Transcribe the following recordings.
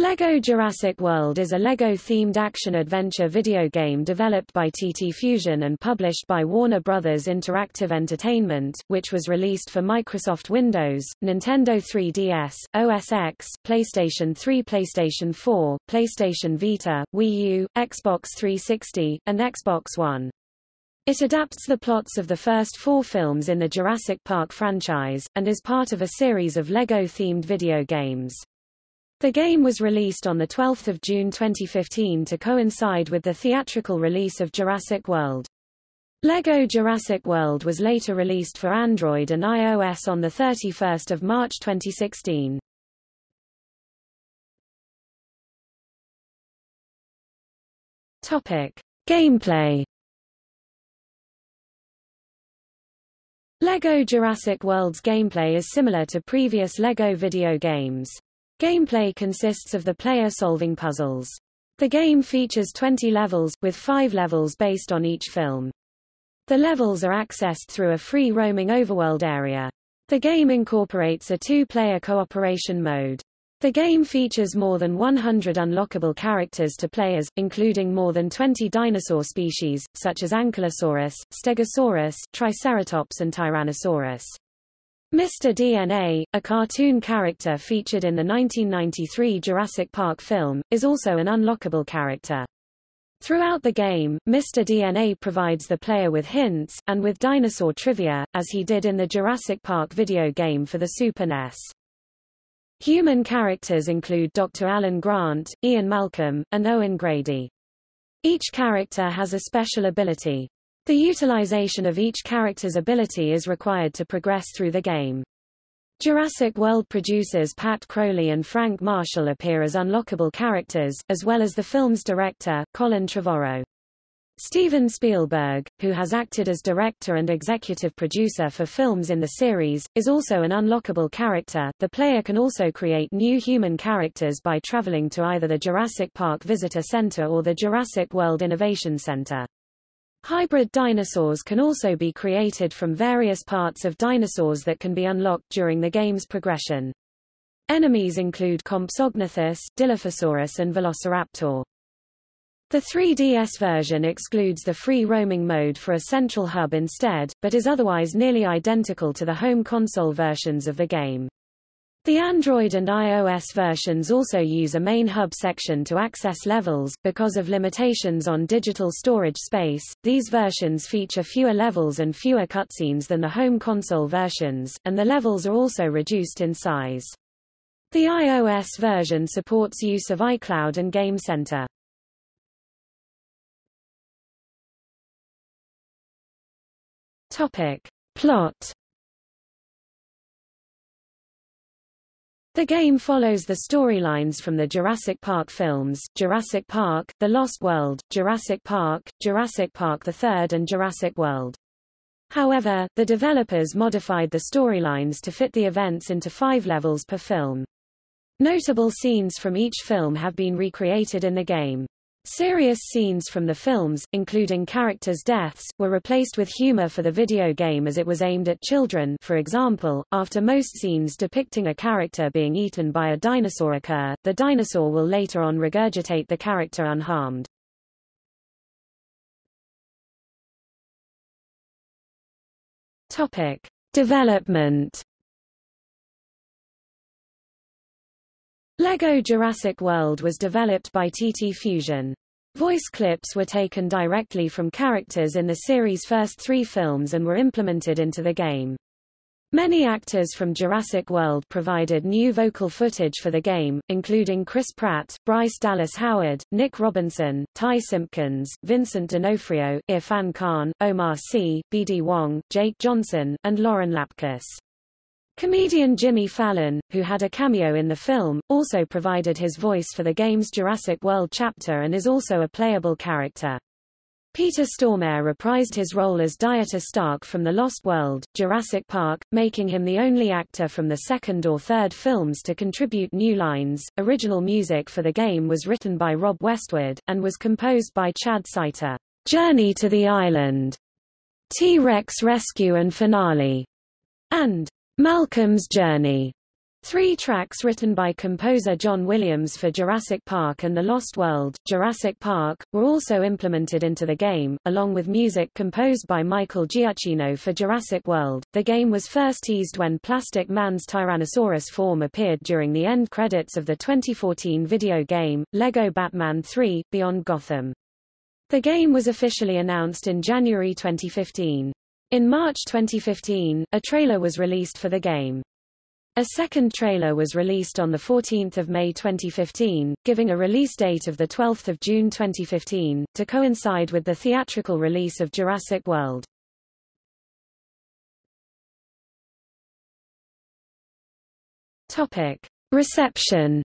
LEGO Jurassic World is a LEGO-themed action-adventure video game developed by TT Fusion and published by Warner Bros. Interactive Entertainment, which was released for Microsoft Windows, Nintendo 3DS, OS X, PlayStation 3 PlayStation 4, PlayStation Vita, Wii U, Xbox 360, and Xbox One. It adapts the plots of the first four films in the Jurassic Park franchise, and is part of a series of LEGO-themed video games. The game was released on 12 June 2015 to coincide with the theatrical release of Jurassic World. LEGO Jurassic World was later released for Android and iOS on 31 March 2016. Topic. Gameplay LEGO Jurassic World's gameplay is similar to previous LEGO video games. Gameplay consists of the player solving puzzles. The game features 20 levels, with 5 levels based on each film. The levels are accessed through a free roaming overworld area. The game incorporates a two-player cooperation mode. The game features more than 100 unlockable characters to players, including more than 20 dinosaur species, such as Ankylosaurus, Stegosaurus, Triceratops and Tyrannosaurus. Mr. DNA, a cartoon character featured in the 1993 Jurassic Park film, is also an unlockable character. Throughout the game, Mr. DNA provides the player with hints, and with dinosaur trivia, as he did in the Jurassic Park video game for the Super NES. Human characters include Dr. Alan Grant, Ian Malcolm, and Owen Grady. Each character has a special ability. The utilization of each character's ability is required to progress through the game. Jurassic World producers Pat Crowley and Frank Marshall appear as unlockable characters, as well as the film's director, Colin Trevorrow. Steven Spielberg, who has acted as director and executive producer for films in the series, is also an unlockable character. The player can also create new human characters by traveling to either the Jurassic Park Visitor Center or the Jurassic World Innovation Center. Hybrid dinosaurs can also be created from various parts of dinosaurs that can be unlocked during the game's progression. Enemies include Compsognathus, Dilophosaurus and Velociraptor. The 3DS version excludes the free roaming mode for a central hub instead, but is otherwise nearly identical to the home console versions of the game. The Android and iOS versions also use a main hub section to access levels. Because of limitations on digital storage space, these versions feature fewer levels and fewer cutscenes than the home console versions, and the levels are also reduced in size. The iOS version supports use of iCloud and Game Center. Topic. Plot The game follows the storylines from the Jurassic Park films, Jurassic Park, The Lost World, Jurassic Park, Jurassic Park III and Jurassic World. However, the developers modified the storylines to fit the events into five levels per film. Notable scenes from each film have been recreated in the game. Serious scenes from the films, including characters' deaths, were replaced with humor for the video game as it was aimed at children for example, after most scenes depicting a character being eaten by a dinosaur occur, the dinosaur will later on regurgitate the character unharmed. Topic. Development LEGO Jurassic World was developed by TT Fusion. Voice clips were taken directly from characters in the series' first three films and were implemented into the game. Many actors from Jurassic World provided new vocal footage for the game, including Chris Pratt, Bryce Dallas Howard, Nick Robinson, Ty Simpkins, Vincent D'Onofrio, Irrfan Khan, Omar Sy, B.D. Wong, Jake Johnson, and Lauren Lapkus. Comedian Jimmy Fallon, who had a cameo in the film, also provided his voice for the game's Jurassic World chapter and is also a playable character. Peter Stormare reprised his role as Dieter Stark from The Lost World, Jurassic Park, making him the only actor from the second or third films to contribute new lines. Original music for the game was written by Rob Westwood, and was composed by Chad Seiter. Journey to the Island, T-Rex Rescue and Finale, and Malcolm's Journey. Three tracks written by composer John Williams for Jurassic Park and The Lost World, Jurassic Park, were also implemented into the game, along with music composed by Michael Giacchino for Jurassic World. The game was first teased when Plastic Man's Tyrannosaurus form appeared during the end credits of the 2014 video game, LEGO Batman 3, Beyond Gotham. The game was officially announced in January 2015. In March 2015, a trailer was released for the game. A second trailer was released on 14 May 2015, giving a release date of 12 June 2015, to coincide with the theatrical release of Jurassic World. Reception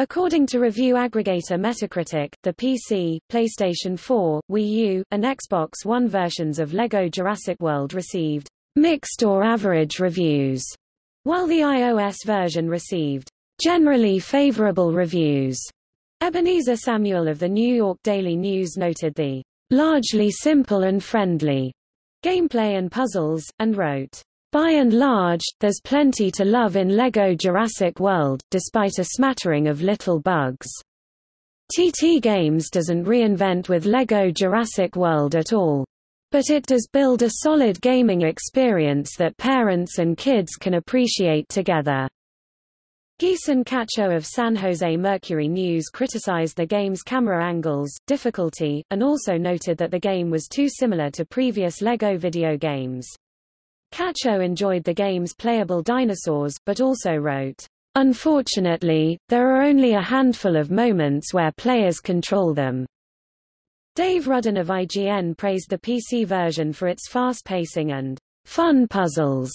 According to review aggregator Metacritic, the PC, PlayStation 4, Wii U, and Xbox One versions of LEGO Jurassic World received mixed or average reviews, while the iOS version received generally favorable reviews. Ebenezer Samuel of the New York Daily News noted the largely simple and friendly gameplay and puzzles, and wrote, by and large, there's plenty to love in LEGO Jurassic World, despite a smattering of little bugs. TT Games doesn't reinvent with LEGO Jurassic World at all. But it does build a solid gaming experience that parents and kids can appreciate together. Gieson Cacho of San Jose Mercury News criticized the game's camera angles, difficulty, and also noted that the game was too similar to previous LEGO video games. Cacho enjoyed the game's playable dinosaurs, but also wrote, Unfortunately, there are only a handful of moments where players control them. Dave Rudden of IGN praised the PC version for its fast pacing and fun puzzles.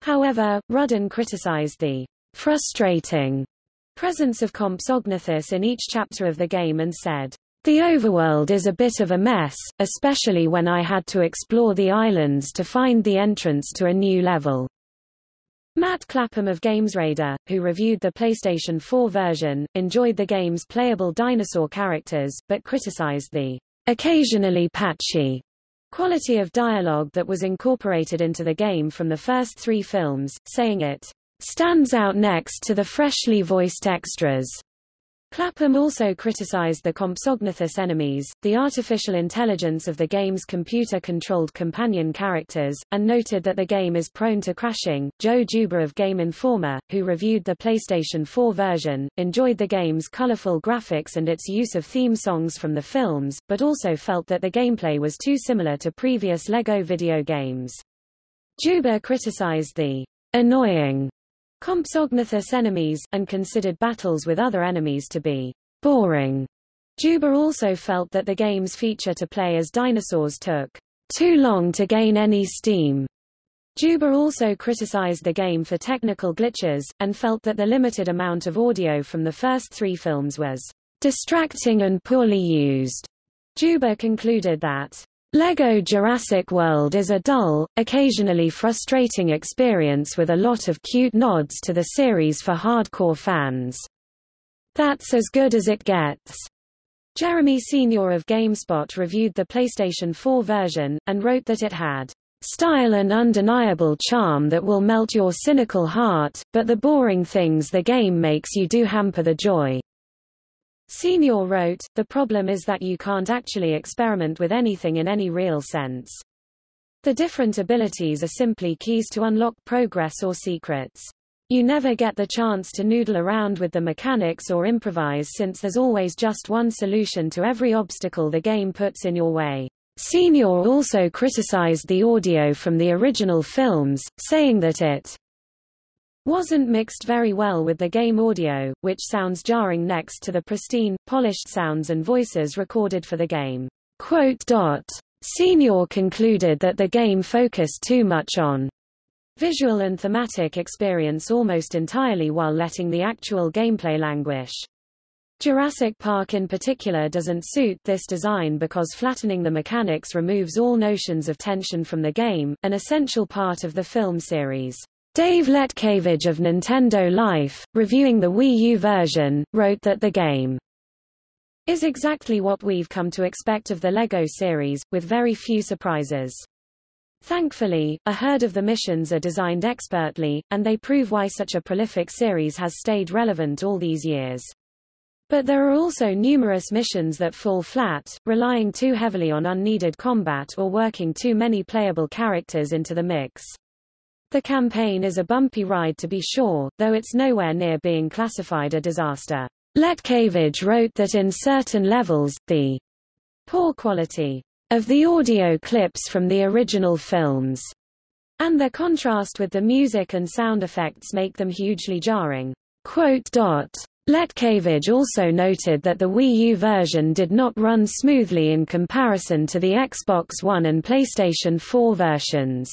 However, Rudden criticized the frustrating presence of Compsognathus in each chapter of the game and said, the overworld is a bit of a mess, especially when I had to explore the islands to find the entrance to a new level. Matt Clapham of GamesRadar, who reviewed the PlayStation 4 version, enjoyed the game's playable dinosaur characters, but criticized the occasionally patchy quality of dialogue that was incorporated into the game from the first three films, saying it stands out next to the freshly voiced extras. Clapham also criticized the Compsognathus enemies, the artificial intelligence of the game's computer-controlled companion characters, and noted that the game is prone to crashing. Joe Juba of Game Informer, who reviewed the PlayStation 4 version, enjoyed the game's colorful graphics and its use of theme songs from the films, but also felt that the gameplay was too similar to previous LEGO video games. Juba criticized the annoying Compsognathus enemies, and considered battles with other enemies to be boring. Juba also felt that the game's feature to play as dinosaurs took too long to gain any steam. Juba also criticized the game for technical glitches, and felt that the limited amount of audio from the first three films was distracting and poorly used. Juba concluded that LEGO Jurassic World is a dull, occasionally frustrating experience with a lot of cute nods to the series for hardcore fans. That's as good as it gets. Jeremy Senior of GameSpot reviewed the PlayStation 4 version, and wrote that it had style and undeniable charm that will melt your cynical heart, but the boring things the game makes you do hamper the joy. Senior wrote, the problem is that you can't actually experiment with anything in any real sense. The different abilities are simply keys to unlock progress or secrets. You never get the chance to noodle around with the mechanics or improvise since there's always just one solution to every obstacle the game puts in your way. Senior also criticized the audio from the original films, saying that it wasn't mixed very well with the game audio, which sounds jarring next to the pristine, polished sounds and voices recorded for the game. Senior concluded that the game focused too much on visual and thematic experience almost entirely while letting the actual gameplay languish. Jurassic Park in particular doesn't suit this design because flattening the mechanics removes all notions of tension from the game, an essential part of the film series. Dave Letcavage of Nintendo Life, reviewing the Wii U version, wrote that the game is exactly what we've come to expect of the LEGO series, with very few surprises. Thankfully, a herd of the missions are designed expertly, and they prove why such a prolific series has stayed relevant all these years. But there are also numerous missions that fall flat, relying too heavily on unneeded combat or working too many playable characters into the mix. The campaign is a bumpy ride to be sure, though it's nowhere near being classified a disaster. Letcavage wrote that in certain levels, the poor quality of the audio clips from the original films, and their contrast with the music and sound effects make them hugely jarring. Letcavage also noted that the Wii U version did not run smoothly in comparison to the Xbox One and PlayStation 4 versions.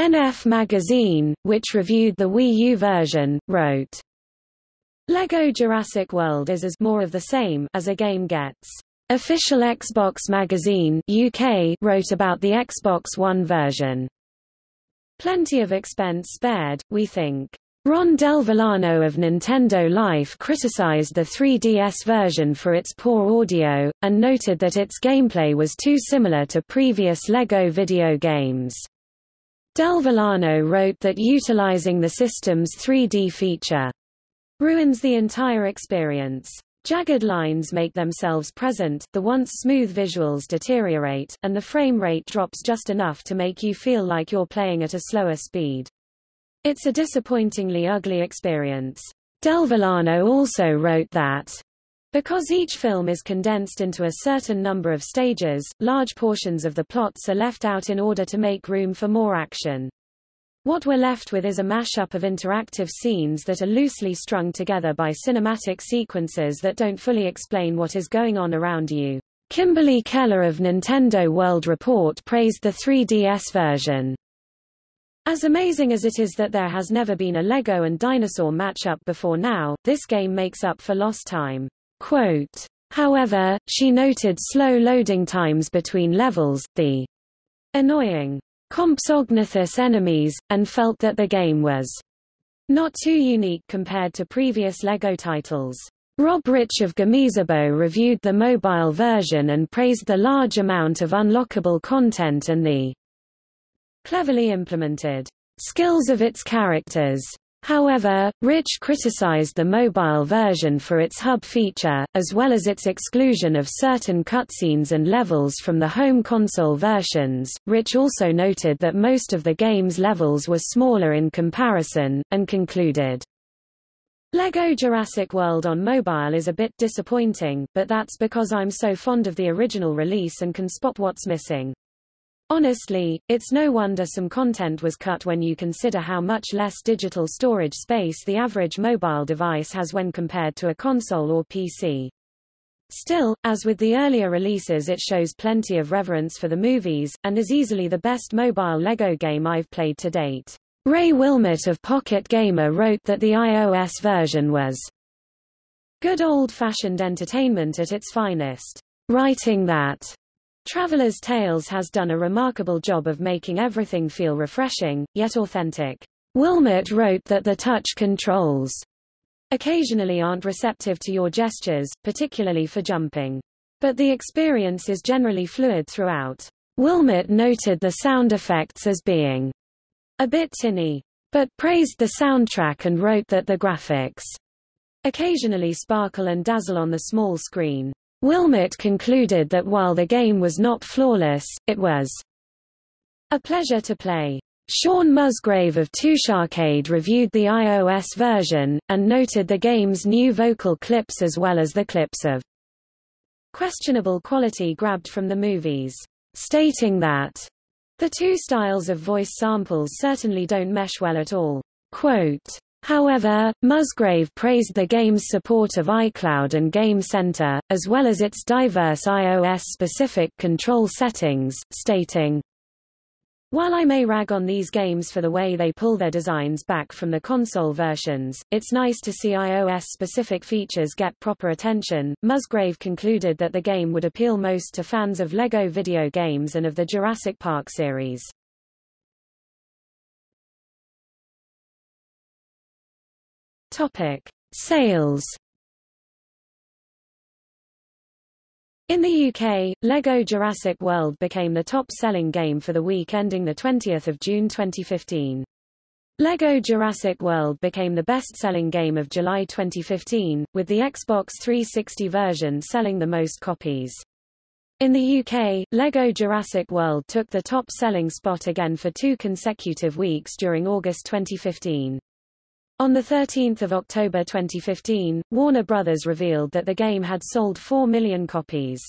NF Magazine, which reviewed the Wii U version, wrote, LEGO Jurassic World is as more of the same as a game gets. Official Xbox Magazine UK wrote about the Xbox One version. Plenty of expense spared, we think. Ron Del Villano of Nintendo Life criticized the 3DS version for its poor audio, and noted that its gameplay was too similar to previous LEGO video games. Del Villano wrote that utilizing the system's 3D feature ruins the entire experience. Jagged lines make themselves present, the once smooth visuals deteriorate, and the frame rate drops just enough to make you feel like you're playing at a slower speed. It's a disappointingly ugly experience. Del Villano also wrote that because each film is condensed into a certain number of stages, large portions of the plots are left out in order to make room for more action. What we're left with is a mashup of interactive scenes that are loosely strung together by cinematic sequences that don't fully explain what is going on around you. Kimberly Keller of Nintendo World Report praised the 3DS version. As amazing as it is that there has never been a Lego and dinosaur matchup before now, this game makes up for lost time. Quote, However, she noted slow loading times between levels, the annoying Compsognathus enemies, and felt that the game was not too unique compared to previous LEGO titles. Rob Rich of Gamezebo reviewed the mobile version and praised the large amount of unlockable content and the cleverly implemented skills of its characters. However, Rich criticized the mobile version for its hub feature, as well as its exclusion of certain cutscenes and levels from the home console versions. Rich also noted that most of the game's levels were smaller in comparison, and concluded, LEGO Jurassic World on mobile is a bit disappointing, but that's because I'm so fond of the original release and can spot what's missing. Honestly, it's no wonder some content was cut when you consider how much less digital storage space the average mobile device has when compared to a console or PC. Still, as with the earlier releases it shows plenty of reverence for the movies, and is easily the best mobile LEGO game I've played to date. Ray Willmott of Pocket Gamer wrote that the iOS version was good old-fashioned entertainment at its finest, writing that Traveler's Tales has done a remarkable job of making everything feel refreshing, yet authentic. Willmott wrote that the touch controls occasionally aren't receptive to your gestures, particularly for jumping. But the experience is generally fluid throughout. Willmott noted the sound effects as being a bit tinny, but praised the soundtrack and wrote that the graphics occasionally sparkle and dazzle on the small screen. Willmott concluded that while the game was not flawless, it was a pleasure to play. Shaun Musgrave of Toucharcade reviewed the iOS version, and noted the game's new vocal clips as well as the clips of questionable quality grabbed from the movies, stating that the two styles of voice samples certainly don't mesh well at all. Quote, However, Musgrave praised the game's support of iCloud and Game Center, as well as its diverse iOS-specific control settings, stating, while I may rag on these games for the way they pull their designs back from the console versions, it's nice to see iOS-specific features get proper attention. Musgrave concluded that the game would appeal most to fans of LEGO video games and of the Jurassic Park series. Topic: Sales. In the UK, LEGO Jurassic World became the top-selling game for the week ending 20 June 2015. LEGO Jurassic World became the best-selling game of July 2015, with the Xbox 360 version selling the most copies. In the UK, LEGO Jurassic World took the top-selling spot again for two consecutive weeks during August 2015. On 13 October 2015, Warner Bros. revealed that the game had sold 4 million copies.